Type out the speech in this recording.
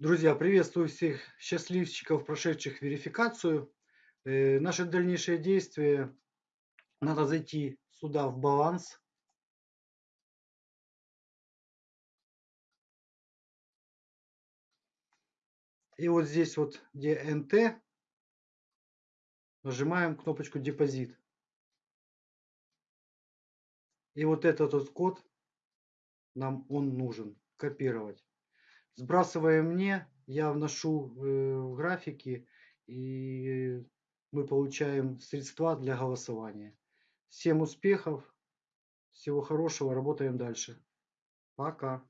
Друзья, приветствую всех счастливчиков, прошедших верификацию. Э, наши дальнейшие действия. Надо зайти сюда в баланс. И вот здесь вот, где НТ, нажимаем кнопочку депозит. И вот этот вот код, нам он нужен, копировать. Сбрасываем мне, я вношу э, в графики и мы получаем средства для голосования. Всем успехов, всего хорошего, работаем дальше. Пока.